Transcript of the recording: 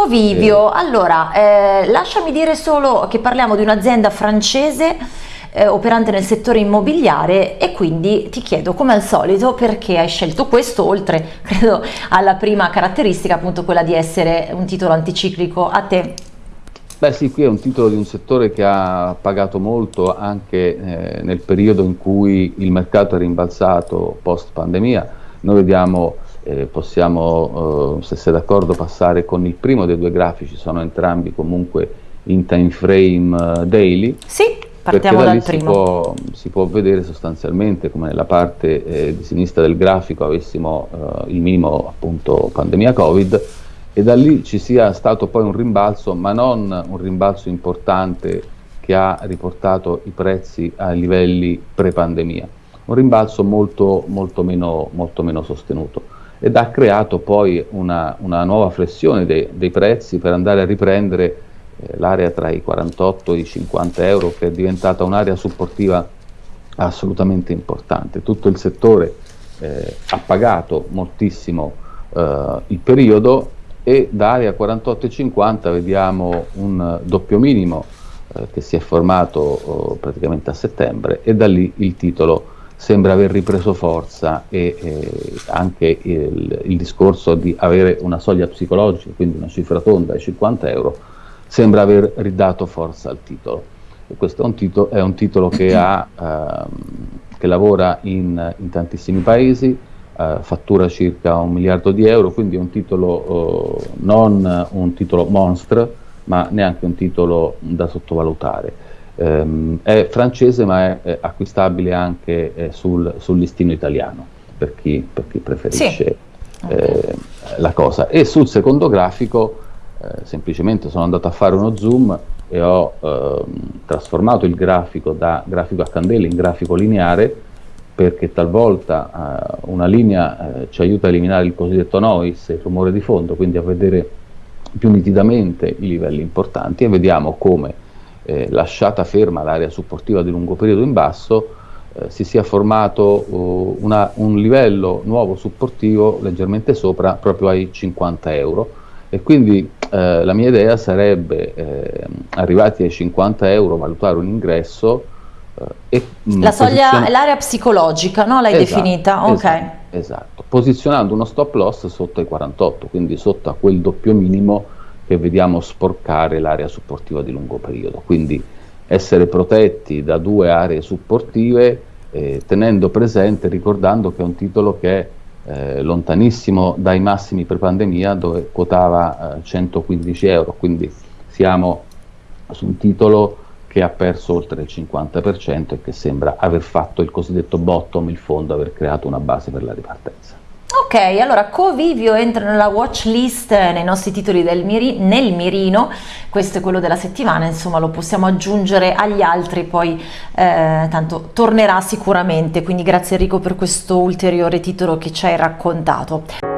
Covivio, allora eh, lasciami dire solo che parliamo di un'azienda francese eh, operante nel settore immobiliare e quindi ti chiedo come al solito perché hai scelto questo oltre credo alla prima caratteristica appunto quella di essere un titolo anticiclico a te. Beh sì, qui è un titolo di un settore che ha pagato molto anche eh, nel periodo in cui il mercato è rimbalzato post pandemia. Noi vediamo, eh, possiamo, eh, se sei d'accordo, passare con il primo dei due grafici, sono entrambi comunque in time frame eh, daily. Sì, partiamo da dal primo. Si può, si può, vedere sostanzialmente come nella parte eh, di sinistra del grafico avessimo eh, il minimo appunto pandemia Covid e da lì ci sia stato poi un rimbalzo, ma non un rimbalzo importante che ha riportato i prezzi ai livelli pre-pandemia, un rimbalzo molto, molto, meno, molto meno sostenuto ed ha creato poi una, una nuova flessione dei, dei, prezzi per andare a riprendere eh, l'area tra i 48 e i 50 euro che è diventata un'area supportiva assolutamente importante. Tutto il settore eh, ha pagato moltissimo eh, il periodo e da area 48,50 vediamo un doppio minimo eh, che si è formato oh, praticamente a settembre e da lì il titolo sembra aver ripreso forza e eh, anche il, il, discorso di avere una soglia psicologica, quindi una cifra tonda ai 50 euro, sembra aver ridato forza al titolo. E questo è un, titolo, è un titolo che, ha, ehm, che lavora in, in tantissimi paesi, eh, fattura circa un miliardo di euro, quindi è un titolo eh, non un titolo monster, ma neanche un titolo da sottovalutare. Um, è francese ma è, è acquistabile anche eh, sul, sul, listino italiano per chi, per chi preferisce sì. eh, la cosa. E sul secondo grafico eh, semplicemente sono andato a fare uno zoom e ho ehm, trasformato il grafico da grafico a candela in grafico lineare perché talvolta uh, una linea uh, ci aiuta a eliminare il cosiddetto noise, il rumore di fondo, quindi a vedere più nitidamente i livelli importanti e vediamo come eh, lasciata ferma l'area supportiva di lungo periodo in basso eh, si sia formato uh, una, un livello nuovo supportivo leggermente sopra proprio ai 50 euro e quindi eh, la mia idea sarebbe eh, arrivati ai 50 euro valutare un ingresso e, mm, la soglia è l'area psicologica, no? L'hai esatto, definita? Ok. Esatto, esatto, posizionando uno stop loss sotto i 48, quindi sotto a quel doppio minimo che vediamo sporcare l'area supportiva di lungo periodo. Quindi essere protetti da due aree supportive, eh, tenendo presente, ricordando che è un titolo che è eh, lontanissimo dai massimi pre-pandemia dove quotava eh, 115 euro, quindi siamo su un titolo che ha perso oltre il 50% e che sembra aver fatto il cosiddetto bottom, il fondo, aver creato una base per la ripartenza. Ok, allora Covivio entra nella watch list nei nostri titoli miri, nel mirino, questo è quello della settimana, insomma lo possiamo aggiungere agli altri, poi eh, tanto tornerà sicuramente, quindi grazie Enrico per questo ulteriore titolo che ci hai raccontato.